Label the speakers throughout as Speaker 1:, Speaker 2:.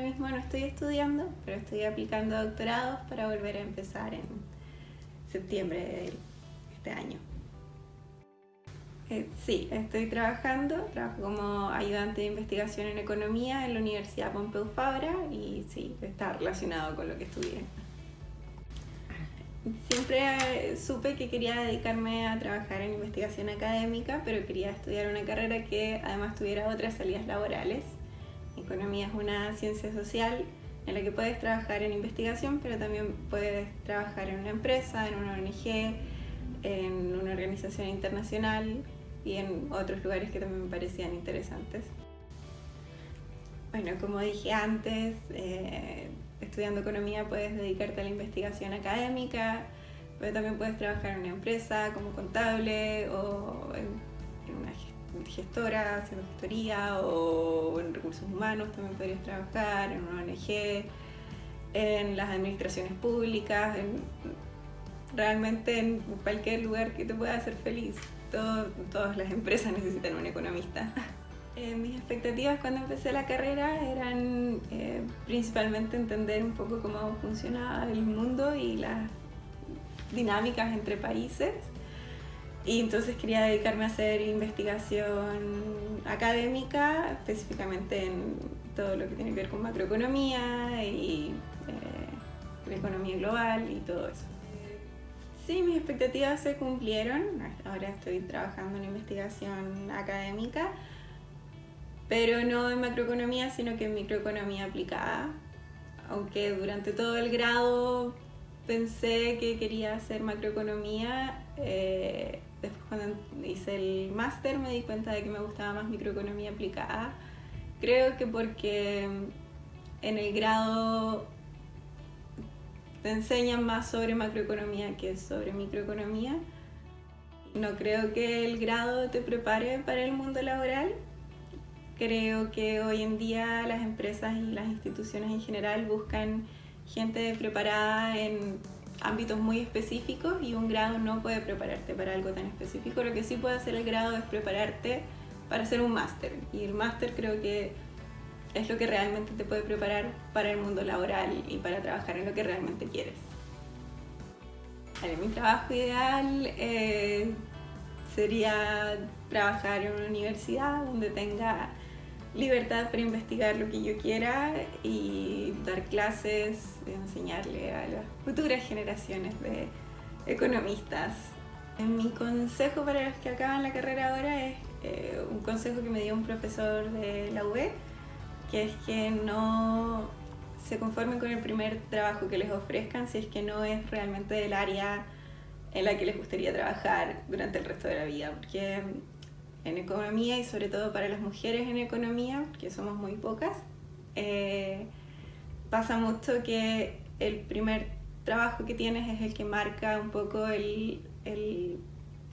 Speaker 1: mismo no estoy estudiando, pero estoy aplicando doctorados para volver a empezar en septiembre de este año. Eh, sí, estoy trabajando, trabajo como ayudante de investigación en economía en la Universidad Pompeu Fabra y sí, está relacionado con lo que estudié. Siempre supe que quería dedicarme a trabajar en investigación académica, pero quería estudiar una carrera que además tuviera otras salidas laborales. Economía es una ciencia social en la que puedes trabajar en investigación, pero también puedes trabajar en una empresa, en una ONG, en una organización internacional y en otros lugares que también me parecían interesantes. Bueno, como dije antes, eh, estudiando economía puedes dedicarte a la investigación académica, pero también puedes trabajar en una empresa como contable o en, una gestora haciendo gestoría o en recursos humanos también podrías trabajar, en una ONG, en las administraciones públicas, realmente en cualquier lugar que te pueda hacer feliz todas las empresas necesitan un economista. Eh, mis expectativas cuando empecé la carrera eran eh, principalmente entender un poco cómo funcionaba el mundo y las dinámicas entre países. Y entonces quería dedicarme a hacer investigación académica, específicamente en todo lo que tiene que ver con macroeconomía y eh, la economía global y todo eso. Sí, mis expectativas se cumplieron. Ahora estoy trabajando en investigación académica, pero no en macroeconomía, sino que en microeconomía aplicada. Aunque durante todo el grado pensé que quería hacer macroeconomía, eh, después cuando hice el máster me di cuenta de que me gustaba más microeconomía aplicada. Creo que porque en el grado te enseñan más sobre macroeconomía que sobre microeconomía. No creo que el grado te prepare para el mundo laboral. Creo que hoy en día las empresas y las instituciones en general buscan gente preparada en ámbitos muy específicos y un grado no puede prepararte para algo tan específico. Lo que sí puede hacer el grado es prepararte para hacer un máster y el máster creo que es lo que realmente te puede preparar para el mundo laboral y para trabajar en lo que realmente quieres. mi trabajo ideal eh, sería trabajar en una universidad donde tenga libertad para investigar lo que yo quiera y dar clases, enseñarle a las futuras generaciones de economistas. Mi consejo para los que acaban la carrera ahora es eh, un consejo que me dio un profesor de la UB, que es que no se conformen con el primer trabajo que les ofrezcan si es que no es realmente del área en la que les gustaría trabajar durante el resto de la vida, porque en economía y sobre todo para las mujeres en economía, que somos muy pocas, eh, pasa mucho que el primer trabajo que tienes es el que marca un poco el, el,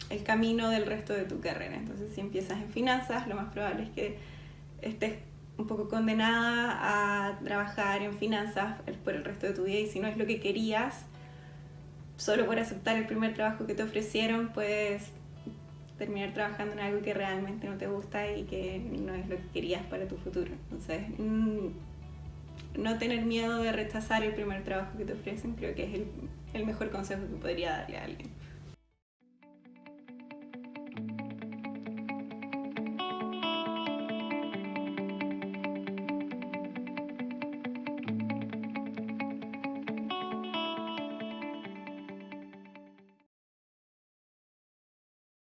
Speaker 1: el camino del resto de tu carrera. Entonces si empiezas en finanzas, lo más probable es que estés un poco condenada a trabajar en finanzas por el resto de tu vida y si no es lo que querías, solo por aceptar el primer trabajo que te ofrecieron, puedes terminar trabajando en algo que realmente no te gusta y que no es lo que querías para tu futuro. Entonces, mm, no tener miedo de rechazar el primer trabajo que te ofrecen creo que es el, el mejor consejo que podría darle a alguien.